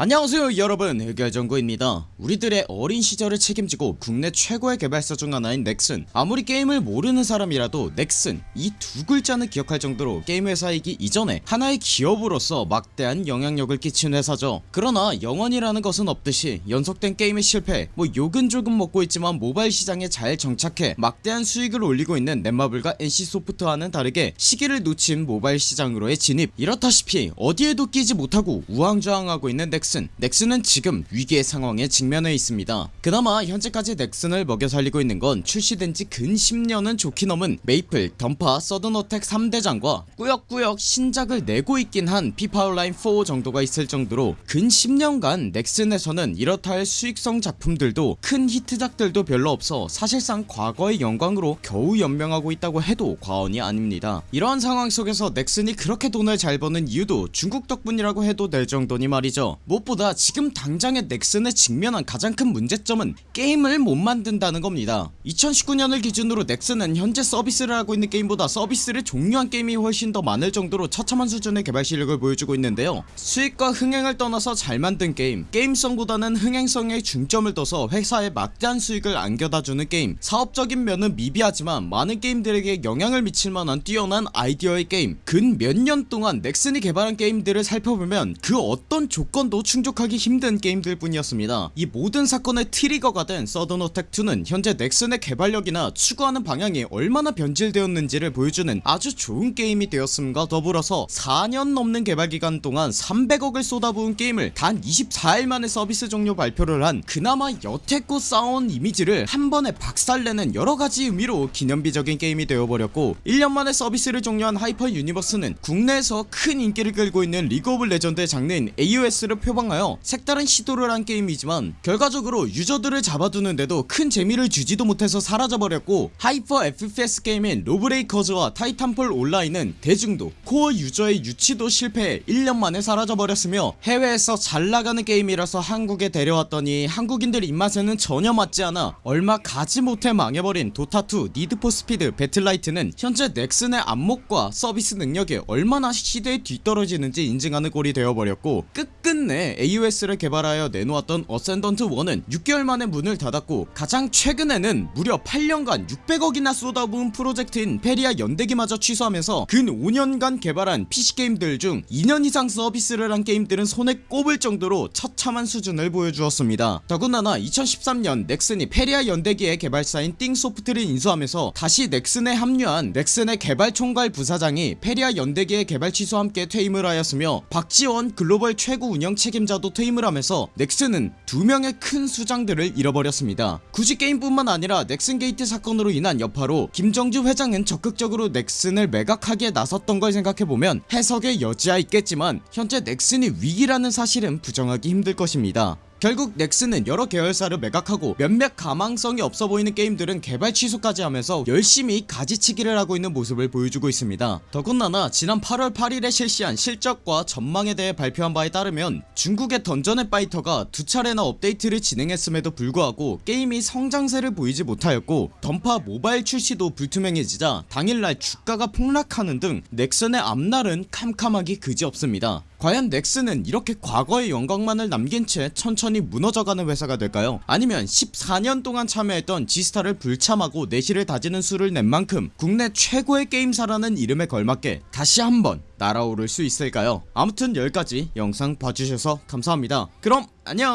안녕하세요 여러분. 흑열정구입니다. 우리들의 어린 시절을 책임지고 국내 최고의 개발사 중 하나인 넥슨. 아무리 게임을 모르는 사람이라도 넥슨 이 두 글자는 기억할 정도로 게임 회사이기 이전에 하나의 기업으로서 막대한 영향력을 끼친 회사죠. 그러나 영원이라는 것은 없듯이 연속된 게임의 실패 뭐 욕은 조금 먹고 있지만 모바일 시장에 잘 정착해 막대한 수익을 올리고 있는 넷마블과 NC소프트와는 다르게 시기를 놓친 모바일 시장으로의 진입. 이렇다시피 어디에도 끼지 못하고 우왕좌왕하고 있는 넥슨 넥슨. 넥슨은 지금 위기의 상황에 직면해 있습니다. 그나마 현재까지 넥슨을 먹여 살리고 있는 건 출시된지 근 10년은 족히 넘은 메이플, 던파, 서든어택 3대장과 꾸역꾸역 신작을 내고 있긴 한 피파온라인 4 정도가 있을 정도로 근 10년간 넥슨에서는 이렇다 할 수익성 작품들도 큰 히트작들도 별로 없어 사실상 과거의 영광으로 겨우 연명하고 있다고 해도 과언이 아닙니다. 이러한 상황 속에서 넥슨이 그렇게 돈을 잘 버는 이유도 중국 덕분이라고 해도 될 정도니 말이죠 무엇보다 지금 당장의 넥슨에 직면한 가장 큰 문제점은 게임을 못 만든다는 겁니다. 2019년을 기준으로 넥슨은 현재 서비스를 하고 있는 게임보다 서비스를 종료한 게임이 훨씬 더 많을 정도로 처참한 수준의 개발 실력을 보여주고 있는데요. 수익과 흥행을 떠나서 잘 만든 게임 게임성보다는 흥행성에 중점을 둬서 회사에 막대한 수익을 안겨다주는 게임 사업적인 면은 미비하지만 많은 게임들에게 영향을 미칠 만한 뛰어난 아이디어의 게임 근 몇 년 동안 넥슨이 개발한 게임들을 살펴보면 그 어떤 조건도 충족하기 힘든 게임들 뿐이었습니다. 이 모든 사건의 트리거가 된 서든어택2는 현재 넥슨의 개발력이나 추구하는 방향이 얼마나 변질되었는지를 보여주는 아주 좋은 게임이 되었음과 더불어서 4년 넘는 개발기간 동안 300억을 쏟아부은 게임을 단 24일 만에 서비스 종료 발표를 한 그나마 여태껏 쌓아온 이미지를 한 번에 박살내는 여러가지 의미로 기념비적인 게임이 되어버렸고 1년 만에 서비스를 종료한 하이퍼 유니버스는 국내에서 큰 인기를 끌고 있는 리그 오브 레전드의 장르인 AOS를 표방 하여 색다른 시도를 한 게임이지만 결과적으로 유저들을 잡아두는데도 큰 재미를 주지도 못해서 사라져버렸고 하이퍼 FPS 게임인 로브레이커즈와 타이탄폴 온라인은 대중도 코어 유저의 유치도 실패해 1년 만에 사라져버렸으며 해외에서 잘나가는 게임이라서 한국에 데려왔더니 한국인들 입맛에는 전혀 맞지 않아 얼마 가지 못해 망해버린 도타2 니드포스피드 배틀라이트는 현재 넥슨의 안목과 서비스 능력이 얼마나 시대에 뒤떨어지는지 인증하는 꼴이 되어버렸고 끝 끝내 AOS를 개발하여 내놓았던 어센던트 1은 6개월 만에 문을 닫았고 가장 최근에는 무려 8년간 600억이나 쏟아부은 프로젝트인 페리아 연대기마저 취소하면서 근 5년간 개발한 PC게임들 중 2년 이상 서비스를 한 게임들은 손에 꼽을 정도로 처참한 수준을 보여주었습니다. 더군다나 2013년 넥슨이 페리아 연대기의 개발사인 띵소프트를 인수하면서 다시 넥슨에 합류한 넥슨의 개발총괄 부사장이 페리아 연대기의 개발 취소와 함께 퇴임을 하였으며 박지원 글로벌 최고 운영 책임자도 퇴임을 하면서 넥슨은 두 명의 큰 수장들을 잃어버렸습니다. 굳이 게임뿐만 아니라 넥슨 게이트 사건으로 인한 여파로 김정주 회장은 적극적으로 넥슨을 매각하기에 나섰던 걸 생각해보면 해석의 여지야 있겠지만 현재 넥슨이 위기라는 사실은 부정하기 힘들 것입니다 결국 넥슨은 여러 계열사를 매각하고 몇몇 가망성이 없어 보이는 게임들은 개발 취소까지 하면서 열심히 가지치기를 하고 있는 모습을 보여주고 있습니다. 더군다나 지난 8월 8일에 실시한 실적과 전망에 대해 발표한 바에 따르면 중국의 던전 앤 파이터가 두 차례나 업데이트를 진행했음에도 불구하고 게임이 성장세를 보이지 못하였고 던파 모바일 출시도 불투명해지자 당일날 주가가 폭락하는 등 넥슨의 앞날은 캄캄하기 그지없습니다 과연 넥슨은 이렇게 과거의 영광만을 남긴 채 천천히 무너져가는 회사가 될까요? 아니면 14년 동안 참여했던 지스타를 불참하고 내실을 다지는 수를 낸 만큼 국내 최고의 게임사라는 이름에 걸맞게 다시 한번 날아오를 수 있을까요? 아무튼 여기까지 영상 봐주셔서 감사합니다. 그럼 안녕